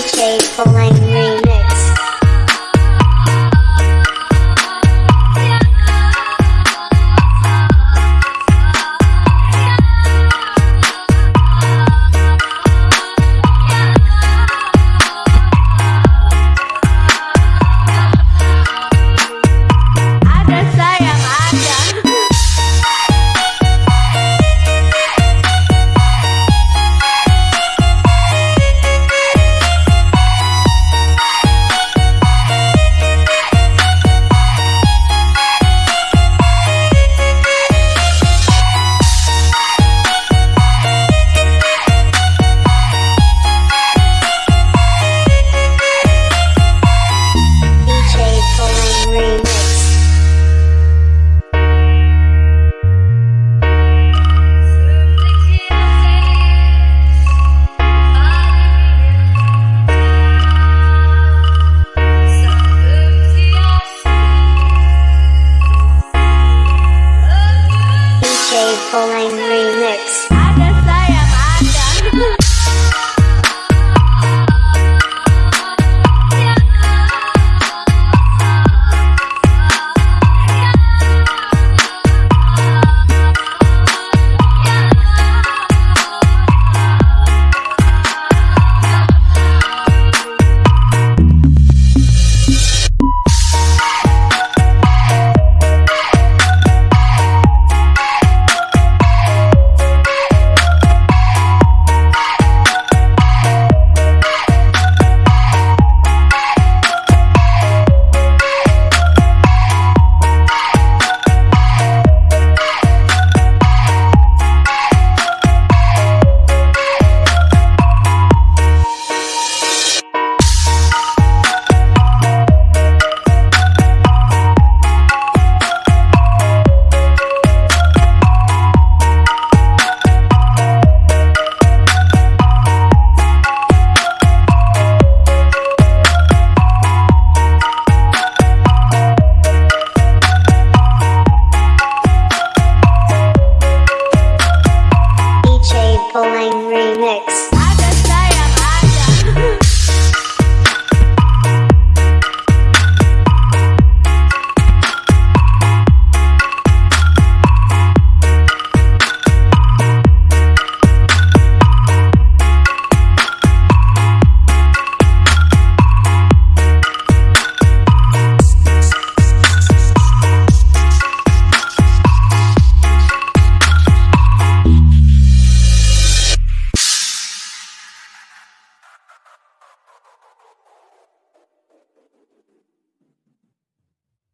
DJ for my Day Pulling Remix. Apple Remix.